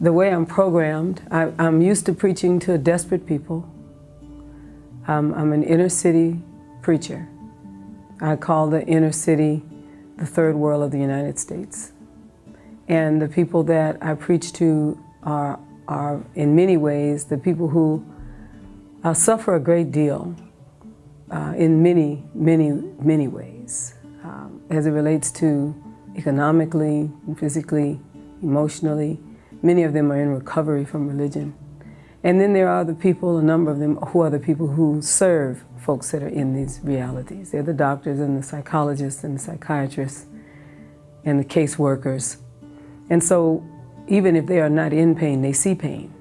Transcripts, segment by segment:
the way I'm programmed, I, am used to preaching to desperate people. Um, I'm an inner city preacher. I call the inner city the third world of the United States. And the people that I preach to are, are in many ways, the people who uh, suffer a great deal uh, in many, many, many ways um, as it relates to economically, physically, emotionally, Many of them are in recovery from religion. And then there are the people, a number of them, who are the people who serve folks that are in these realities. They're the doctors and the psychologists and the psychiatrists and the caseworkers. And so even if they are not in pain, they see pain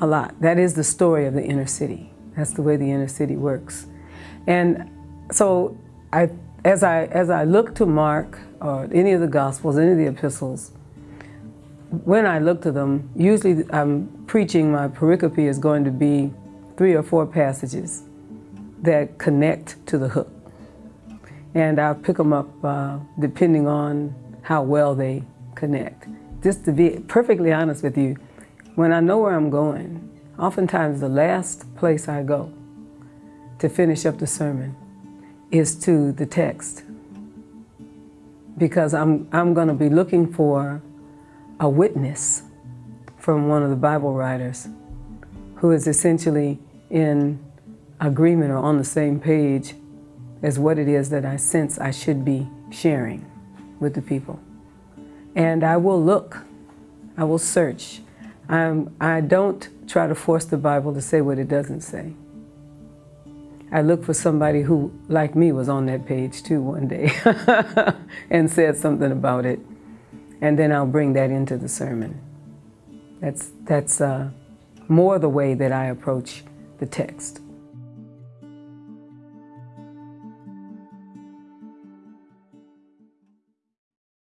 a lot. That is the story of the inner city. That's the way the inner city works. And so I, as, I, as I look to Mark or any of the Gospels, any of the epistles, when I look to them, usually I'm preaching, my pericope is going to be three or four passages that connect to the hook. And I'll pick them up uh, depending on how well they connect. Just to be perfectly honest with you, when I know where I'm going, oftentimes the last place I go to finish up the sermon is to the text. Because I'm, I'm going to be looking for a witness from one of the Bible writers who is essentially in agreement or on the same page as what it is that I sense I should be sharing with the people. And I will look, I will search. I'm, I don't try to force the Bible to say what it doesn't say. I look for somebody who, like me, was on that page too one day and said something about it and then I'll bring that into the sermon. That's, that's uh, more the way that I approach the text.